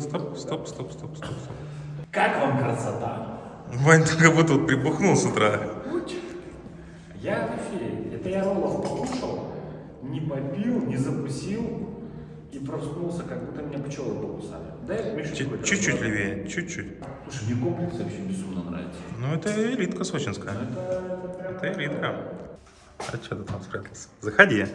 Стоп, стоп, стоп, стоп, стоп, стоп. Как вам красота? Вань, ты как будто вот прибухнул с утра. Я в эфире. Это я роллов покушал, не попил, не закусил и проснулся, как будто меня пчелы покусали. Дай Миша Чуть-чуть левее, чуть-чуть. Слушай, мне комплекс вообще безумно нравится. Ну, это элитка сочинская. Это, это прям- Это элитка. А что ты там спрятался? Заходи.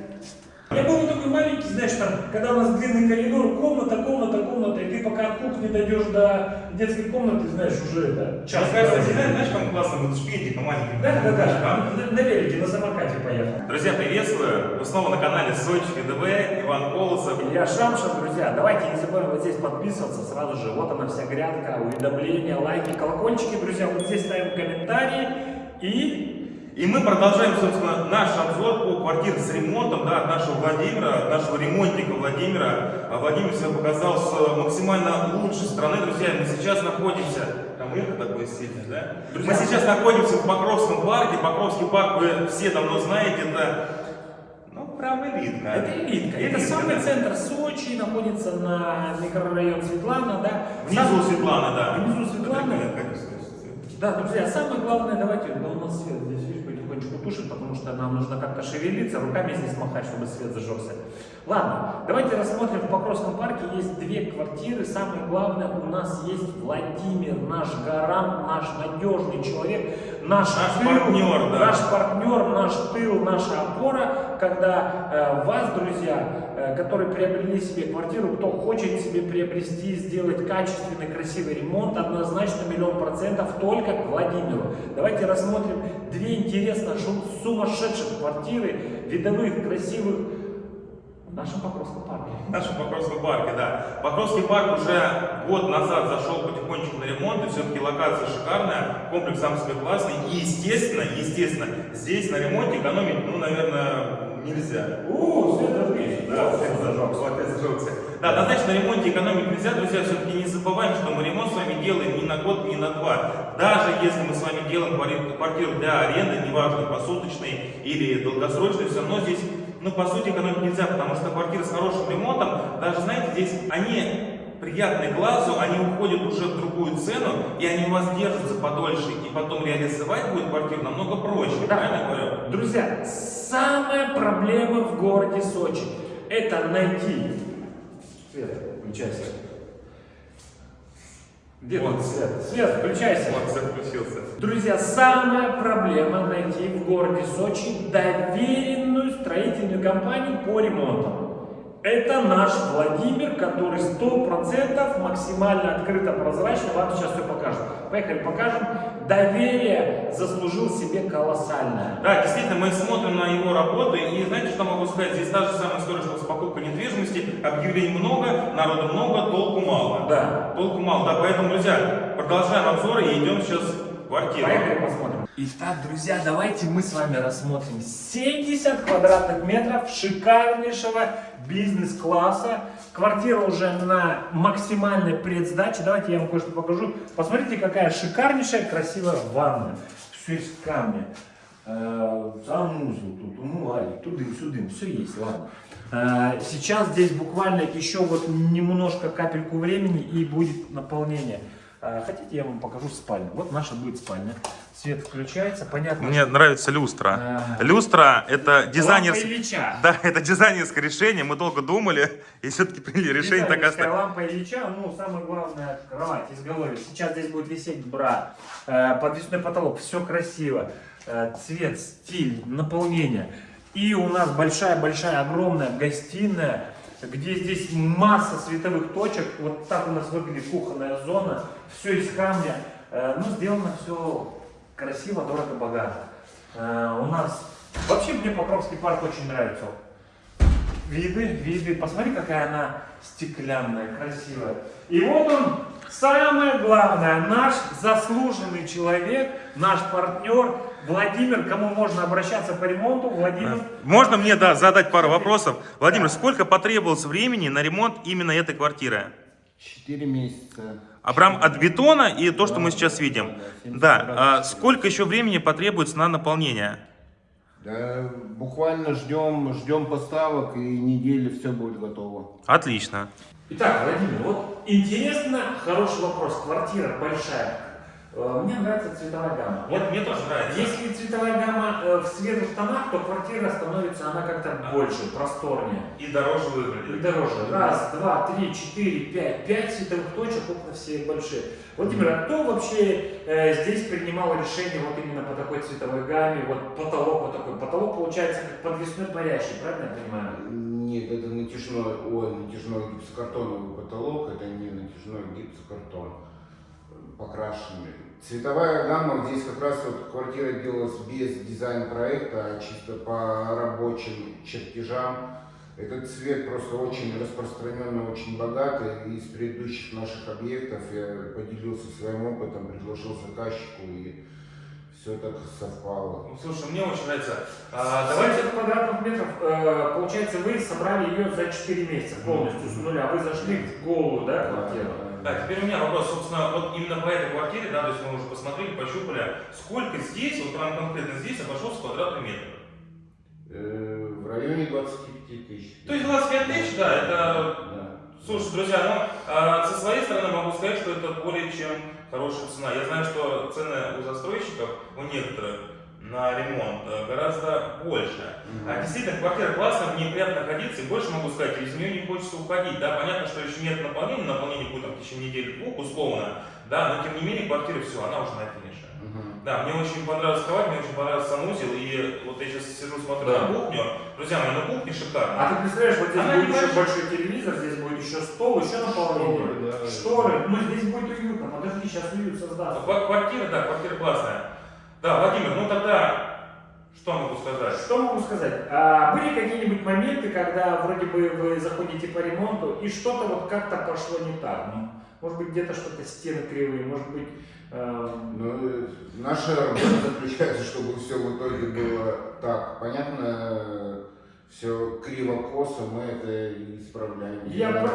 Я был такой маленький, знаешь, там, когда у нас длинный коридор, комната, комната, комната, и ты пока от кухни дойдешь до детской комнаты, знаешь, уже это час. знаешь, там классно будут шпильки по маленьким Да, да, да, на, на велике, на самокате поехал. Друзья, приветствую! Вы снова на канале Сочи ВДВ, Иван Колосов. Илья Шамшин, друзья, давайте не забываем вот здесь подписываться сразу же. Вот она вся грядка, уведомления, лайки, колокольчики, друзья. Вот здесь ставим комментарии и... И мы продолжаем, собственно, наш обзор по квартире с ремонтом, да, от нашего Владимира, от нашего ремонтника Владимира. А Владимир себя показал с максимально лучшей стороны. Друзья, мы сейчас находимся... Там эхо такое сильное, да? Мы сейчас находимся в Покровском парке. Покровский парк вы все давно знаете, это... Ну, прям элитка. Это элитка. Это Элитка, самый да. центр Сочи, находится на микрорайон Светлана, да. Внизу Сам- Светлана, да. Внизу Светлана. Да, друзья, самое главное, давайте, да у нас свет здесь, потихонечку тушит, потому что нам нужно как-то шевелиться, руками здесь махать, чтобы свет зажегся. Ладно, давайте рассмотрим, в Покровском парке есть две квартиры, самое главное, у нас есть Владимир, наш гарант, наш надежный человек, наш, Наш тыл, партнер, да. наш партнер, наш тыл, наша опора, когда э, вас, друзья, которые приобрели себе квартиру, кто хочет себе приобрести, сделать качественный, красивый ремонт, однозначно миллион процентов только к Владимиру. Давайте рассмотрим две интересно сумасшедших квартиры, видовых, красивых, в нашем Покровском парке. В нашем Покровском парке, да. Покровский парк уже год назад зашел потихонечку на ремонт, и все-таки локация шикарная, комплекс сам себе классный. И естественно, естественно, здесь на ремонте экономить, ну, наверное, нельзя. О, свет зажгись. Да, опять зажегся, опять зажегся. Да, однозначно на ремонте экономить нельзя, друзья, все-таки не забываем, что мы ремонт с вами делаем не на год, не на два. Даже если мы с вами делаем квартиру для аренды, неважно, посуточной или долгосрочной, все равно здесь, ну, по сути, экономить нельзя, потому что квартиры с хорошим ремонтом, даже, знаете, здесь они приятны глазу, они уходят уже в другую цену, и они у вас держатся подольше, и потом реализовать будет квартиру намного проще, Да. правильно говорю? Друзья, самая проблема в городе Сочи – это найти… Свет, включайся. Где Вот. тут свет? Свет, включайся. Вот, все включился. Друзья, самая проблема найти в городе Сочи доверенную строительную компанию по ремонтам. Это наш Владимир, который 100% максимально открыто, прозрачно вам сейчас все покажет. Поехали, покажем. Доверие заслужил себе колоссальное. Да, действительно, мы смотрим на его работы, и знаете, что могу сказать? Здесь та же самая история, что с покупкой недвижимости. Объявлений много, народу много, толку мало. Да. Толку мало, да, поэтому, друзья, продолжаем обзоры и идем сейчас в квартиру. Поехали посмотрим. Итак, друзья, давайте мы с вами рассмотрим 70 квадратных метров шикарнейшего бизнес-класса. Квартира уже на максимальной предсдаче. Давайте я вам кое-что покажу. Посмотрите, какая шикарнейшая, красивая ванна. Все из камня. Э, Санузел тут, умывальник, тудым-сюдым, все есть, ладно. Э, Сейчас здесь буквально еще вот немножко капельку времени и будет наполнение. Э, Хотите, я вам покажу спальню. Вот наша будет спальня. Свет включается, понятно. Мне нравится люстра. А. Люстра это дизайнер... Да, это дизайнерское решение. Мы долго думали и все-таки приняли решение так оставить. лампа Ильича, ну, самое главное, кровать изголовье. Сейчас здесь будет висеть бра, э, подвесной потолок, все красиво. Э, цвет, стиль, наполнение. И у нас большая-большая, огромная гостиная, где здесь масса световых точек. Вот так у нас выглядит кухонная зона. Все из камня. Э, ну, сделано все красиво, дорого, богато. Э, у нас... Вообще мне Покровский парк очень нравится. Виды, виды. Посмотри, какая она стеклянная, красивая. И вот он, самое главное, наш заслуженный человек, наш партнер Владимир, кому можно обращаться по ремонту. Владимир. Можно мне, да, задать пару вопросов? Владимир, сколько потребовалось времени на ремонт именно этой квартиры? Четыре месяца. А прям от бетона и то, что мы сейчас видим. да, 70 Да, квадратных а сколько еще времени потребуется на наполнение? Да, буквально ждем, ждем поставок и недели все будет готово. Отлично. Итак, Владимир, вот интересно, хороший вопрос. Квартира большая. Э, Мне нравится цветовая гамма. Вот Вот мне тоже нравится. если цветовая гамма э, в светлых тонах, то квартира становится она как-то больше, просторнее. И дороже И выглядит. дороже. Раз, два, три, четыре, пять. Пять световых точек, окна все большие. Владимир, а кто вообще э, здесь принимал решение вот именно по такой цветовой гамме? Вот потолок вот такой. Потолок получается как подвесной парящий, правильно я понимаю? Нет, это натяжной, ой, натяжной гипсокартоновый потолок, это не натяжной гипсокартон покрашенный. Цветовая гамма здесь как раз вот квартира делалась без дизайн-проекта, а чисто по рабочим чертежам. Этот цвет просто очень распространенный, очень богатый. Из предыдущих наших объектов я поделился своим опытом, предложил заказчику и все так совпало. Ну, слушай, мне очень нравится. А, давайте 70 квадратных метров, э, получается, вы собрали ее за 4 месяца полностью с нуля. Вы зашли в голую, да, квартиру? Да, теперь у меня вопрос, собственно, вот именно по этой квартире, да, то есть мы уже посмотрели, пощупали, сколько здесь, вот прям конкретно здесь обошелся квадратный метр? Э, В районе 25 тысяч. То есть 25 тысяч, да, это, Да. слушай, друзья, ну, а, со своей стороны могу сказать, что это более чем хорошая цена. Я знаю, что цены у застройщиков, у некоторых, на ремонт э, гораздо больше. Мгм. А действительно, квартира классная, в ней приятно находиться, и больше могу сказать, из нее не хочется уходить. Да, понятно, что еще нет наполнения, наполнение будет там, в течение недели-двух, условно, да, но тем не менее квартира все, она уже на финише. Мгм. Да, мне очень понравилась кровать, мне очень понравился санузел, и вот я сейчас сижу, смотрю Да. на кухню. Друзья мои, на кухне шикарно. А ты представляешь, вот здесь Она будет еще большой телевизор, здесь будет еще стол, еще наполнение. Шторы, да. Шторы. Ну здесь будет уютно. Подожди, сейчас уют создастся. Ква- Квартира, да, квартира классная. Да, Владимир, ну тогда, что могу сказать? Что могу сказать? А, были какие-нибудь моменты, когда вроде бы вы заходите по ремонту и что-то вот как-то пошло не так? Ну, может быть где-то что-то стены кривые, может быть... эм, Ну, э, наша работа заключается, чтобы все в итоге было так. Понятно, все криво-косо, мы это исправляем. Я про-.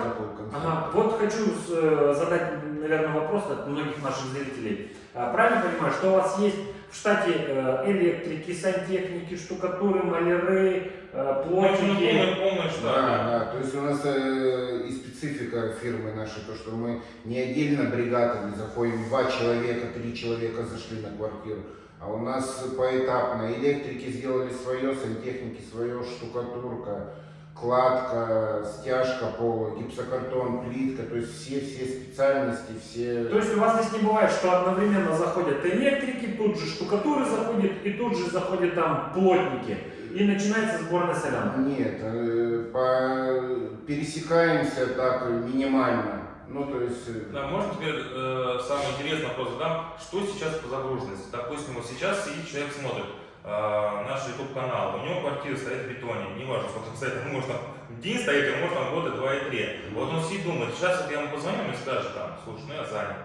Ага, вот хочу э, задать, наверное, вопрос от многих наших зрителей. А, Правильно понимаю, что у вас есть в штате э, электрики, сантехники, штукатуры, маляры, э, плотники? полный штат. Да, да, то есть у нас э, и специфика фирмы нашей, то, что мы не отдельно бригадами заходим, два человека, три человека зашли на квартиру, а у нас поэтапно электрики сделали свое, сантехники свое, штукатурка, кладка, стяжка пола, гипсокартон, плитка, то есть все-все специальности, все... То есть у вас здесь не бывает, что одновременно заходят электрики, тут же штукатуры заходят, и тут же заходят там плотники. И начинается сборная солянка. Нет, э, по... пересекаемся так минимально. Ну, то есть... э, Да, можно теперь э, самый интересный вопрос задам. Что сейчас по загруженности? Допустим, вот сейчас сидит человек, смотрит наш YouTube канал, у него квартира стоит в бетоне, неважно, сколько стоит, может там день стоит, а может там года два и три. Вот он сидит думает, сейчас вот я ему позвоню и скажет там, слушай, ну я занят.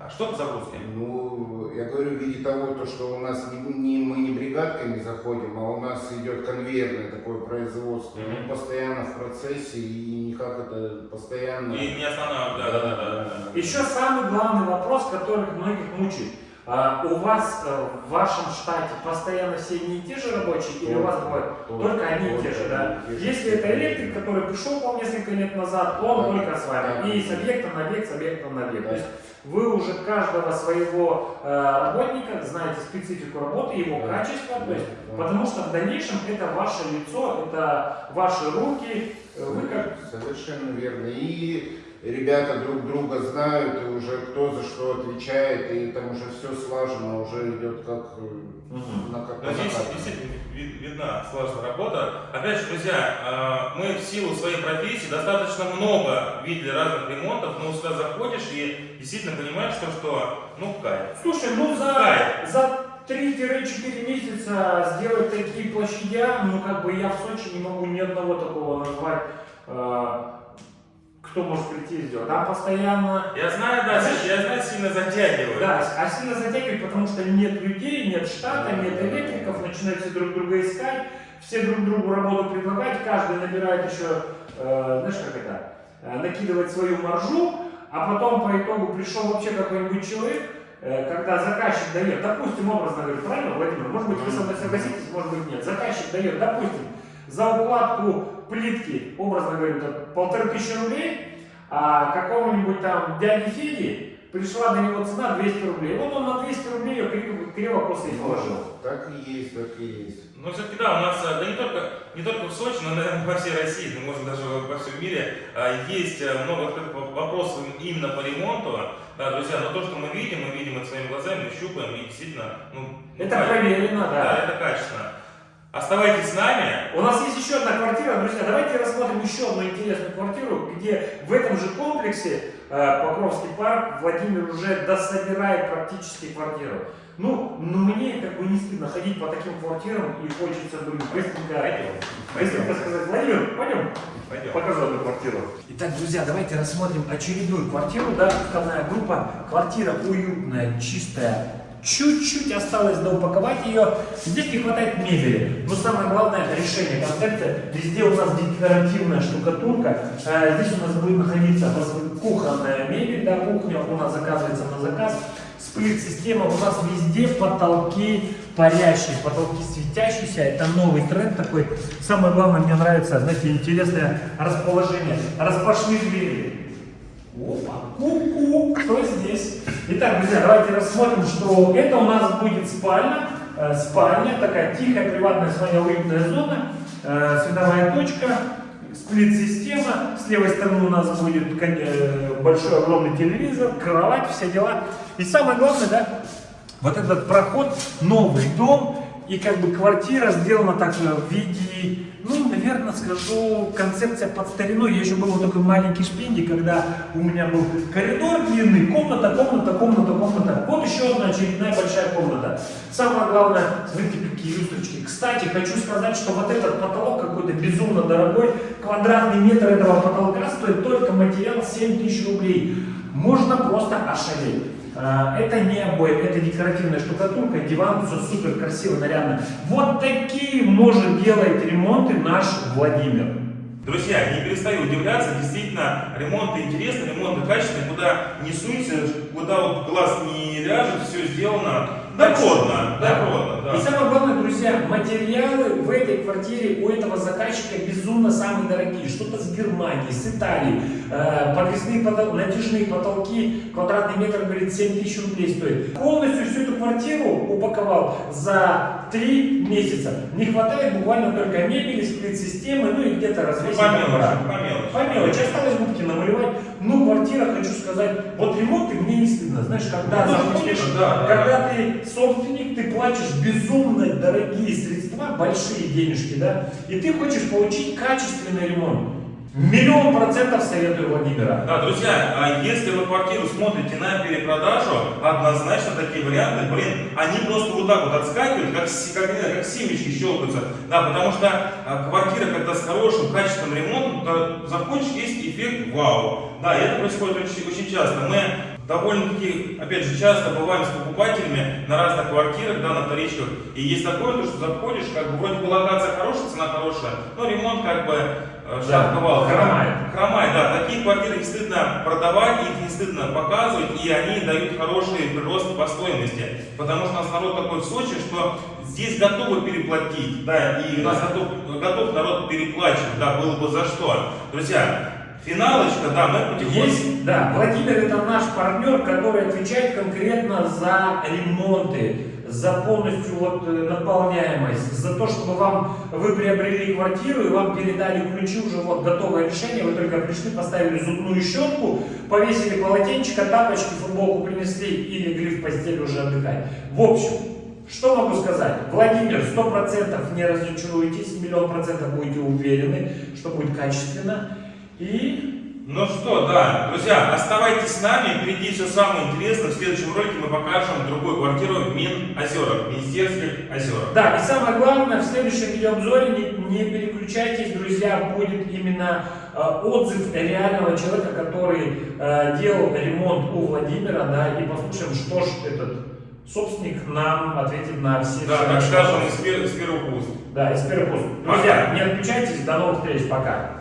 А что по загрузке? Ну, я говорю, в виде того, то, что у нас не, не- мы не бригадками заходим, а у нас идет конвейерное такое производство. Мгм. Мы постоянно в процессе и никак это постоянно... И не останавливает, да, да, да, да. Еще самый главный вопрос, который многих мучает. А, у вас э, в вашем штате постоянно все одни и те же рабочие, или у вас бывает только одни и те же, да? Если это электрик, который пришел к вам несколько лет назад, он только с вами. И с объекта на объект, с объекта на объект. То есть вы уже каждого своего э, работника знаете специфику работы, его качество, то есть, потому что в дальнейшем это ваше лицо, это ваши руки, э, вы как Совершенно верно. И ребята друг друга знают, и уже кто за что отвечает, и там уже все слажено, уже идет как э, на как Но здесь накатанной. действительно ви- видна слаженная работа. Опять же, друзья, э, мы в силу своей профессии достаточно много видели разных ремонтов, но сюда заходишь и действительно понимаешь, что, что ну, кайф. Слушай, ну за, Кайф. за 3-4 месяца сделать такие площадя, ну как бы я в Сочи не могу ни одного такого назвать, э, кто может прийти и сделать. Там постоянно, Я знаю, да, я знаю, сильно затягиваю. да, а сильно затягивает, потому что нет людей, нет штата, нет электриков, начинают все друг друга искать, все друг другу работу предлагать, каждый набирает еще, э, знаешь как это, э, накидывать свою маржу, а потом по итогу пришел вообще какой-нибудь человек, э, когда заказчик дает, допустим, образно говорю, правильно, Владимир, может быть вы со мной согласитесь, может быть нет, заказчик дает, допустим, за укладку плитки, образно говорю, там, полторы тысячи рублей, А какому-нибудь там дяде Феде пришла на него цена 200 рублей. Вот он на 200 рублей ее криво, криво после и положил. Так и есть, так и есть. Но все-таки да, у нас, э, да не только, не только в Сочи, но, наверное, во всей России, да, может даже во всем мире, э, есть э, много открытых воп- вопросов именно по ремонту. Да, друзья, но то, что мы видим, мы видим это своими глазами, мы щупаем, и действительно, ну, ну, Это качественно. проверено, Да, да. это качественно. Оставайтесь с нами. У нас есть еще одна квартира, друзья. Давайте рассмотрим еще одну интересную квартиру, где в этом же комплексе э, Покровский парк Владимир уже дособирает практически квартиру. Ну, ну, мне как бы не стыдно ходить по таким квартирам и хочется бы быстренько, быстренько сказать, Владимир, пойдем, Пойдем. покажу одну квартиру. Итак, друзья, давайте рассмотрим очередную квартиру, да, входная группа. Квартира уютная, чистая, чуть-чуть осталось доупаковать ее. Здесь не хватает мебели, но самое главное решение концепция. Везде у нас декоративная штукатурка. Э, Здесь у нас будет находиться кухонная мебель, да, кухня у нас заказывается на заказ. Сплит-система, у нас везде потолки парящие, потолки светящиеся. Это новый тренд такой. Самое главное, мне нравится, знаете, интересное расположение распашных дверей. Опа, ку-ку, кто здесь? Итак, друзья, давайте рассмотрим, что это у нас будет спальня. Э, Спальня, такая тихая, приватная своя уютная зона. Э, Световая точка, сплит-система. С левой стороны у нас будет э, большой огромный телевизор, кровать, все дела. И самое главное, да, вот этот проход, новый дом, и как бы квартира сделана так в виде, ну, наверное, скажу, концепция под старину. Я еще был вот такой маленький шпинди, когда у меня был коридор длинный, комната, комната, комната, комната. Вот еще одна очередная большая комната. Самое главное, смотрите, какие люстрочки. Кстати, хочу сказать, что вот этот потолок какой-то безумно дорогой. Квадратный метр этого потолка стоит только материал 7 тысяч рублей. Можно просто ошалеть. А, Это не обои, это декоративная штукатурка, диван, все супер красиво, нарядно. Вот такие может делать ремонты наш Владимир. Друзья, не перестаю удивляться, действительно, ремонты интересны, ремонты качественные, куда не суйся, куда вот глаз не ляжет, все сделано доходно, доходно, да. И самое главное, друзья, материалы в этой квартире у этого заказчика безумно самые дорогие. Что-то с Германии, с Италии. Э, подвесные потол- натяжные потолки, квадратный метр, говорит, 7 тысяч рублей стоит. Полностью всю эту квартиру упаковал за 3 месяца. Не хватает буквально только мебели, сплит-системы, ну и где-то развесить. По мелочи, по мелочи. По мелочи. Осталось губки намалевать. Ну, квартира, хочу сказать, вот ремонт, и мне не стыдно. Знаешь, когда Ну, заходишь, да, да, когда ты собственник, ты платишь безумно дорогие средства, большие денежки, да, и ты хочешь получить качественный ремонт. Миллион процентов советую Владимира. Да, друзья, а если вы квартиру смотрите на перепродажу, однозначно такие варианты, блин, они просто вот так вот отскакивают, как, как, знаю, как семечки щелкаются. Да, потому что а, квартира, когда с хорошим, качественным ремонтом, то заходишь, есть эффект вау. Да, это происходит очень, очень часто. Мы довольно-таки, опять же, часто бываем с покупателями на разных квартирах, да, на вторичках. И есть такое, то, что заходишь, как бы вроде бы локация хорошая, цена хорошая, но ремонт как бы э, Да, шаг хромает. Хромает, да. Такие квартиры не стыдно продавать, их не стыдно показывать, и они дают хороший прирост по стоимости. Потому что у нас народ такой в Сочи, что здесь готовы переплатить, да, и у нас готов, готов народ переплачивать, да, было бы за что. Друзья, финалочка, да, мы потихоньку... Есть, да, Владимир это наш партнер, который отвечает конкретно за ремонты, за полностью вот э, наполняемость, за то, чтобы вам вы приобрели квартиру и вам передали ключи уже вот готовое решение, вы только пришли, поставили зубную щетку, повесили полотенчика, тапочки, футболку принесли и легли в постель уже отдыхать. В общем, что могу сказать? Владимир, сто процентов не разочаруетесь, миллион процентов будете уверены, что будет качественно. И Ну что, да, друзья, оставайтесь с нами, впереди все самое интересное. В следующем ролике мы покажем другую квартиру в Минозерах, Министерских озерах. Да, и самое главное, в следующем видеообзоре не, не переключайтесь, друзья, будет именно э, отзыв реального человека, который э, делал ремонт у Владимира, да, и послушаем, что ж этот собственник нам ответит на все Да, так скажем, из пер- из первых уст. Да, из первых уст. Друзья, не отключайтесь, до новых встреч, пока.